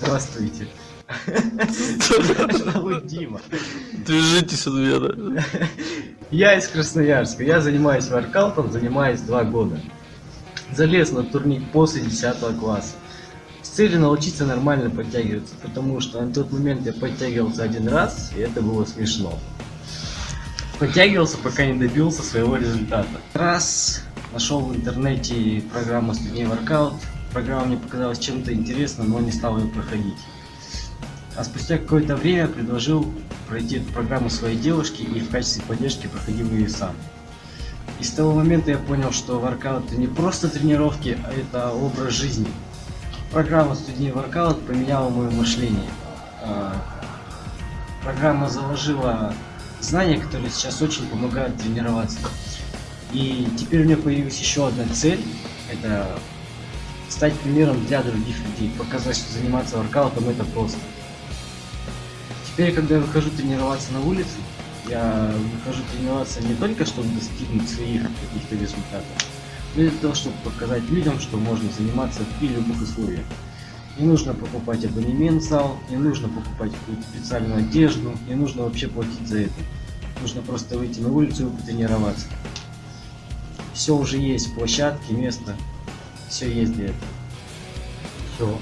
Здравствуйте. Зовут Дима. Движитесь от меня. Я из Красноярска. Я занимаюсь воркаутом, занимаюсь два года. Залез на турник после 10 класса. С целью научиться нормально подтягиваться, потому что на тот момент я подтягивался один раз, и это было смешно. Подтягивался, пока не добился своего результата. Раз нашел в интернете программу Студень Воркаут. Программа мне показалась чем-то интересным, но не стал ее проходить. А спустя какое-то время предложил пройти эту программу своей девушке и в качестве поддержки проходил ее сам. И с того момента я понял, что воркаут это не просто тренировки, а это образ жизни. Программа Студень Воркаут поменяла мое мышление. А, программа заложила знания, которые сейчас очень помогают тренироваться. И теперь у меня появилась еще одна цель, это стать примером для других людей, показать, что заниматься воркаутом это просто. Теперь, когда я выхожу тренироваться на улице, я выхожу тренироваться не только, чтобы достигнуть своих каких-то результатов, но и для того, чтобы показать людям, что можно заниматься при любых условиях. Не нужно покупать абонемент зал, не нужно покупать какую-то специальную одежду, не нужно вообще платить за это. Нужно просто выйти на улицу и потренироваться. Все уже есть, площадки, место, все есть для. Все.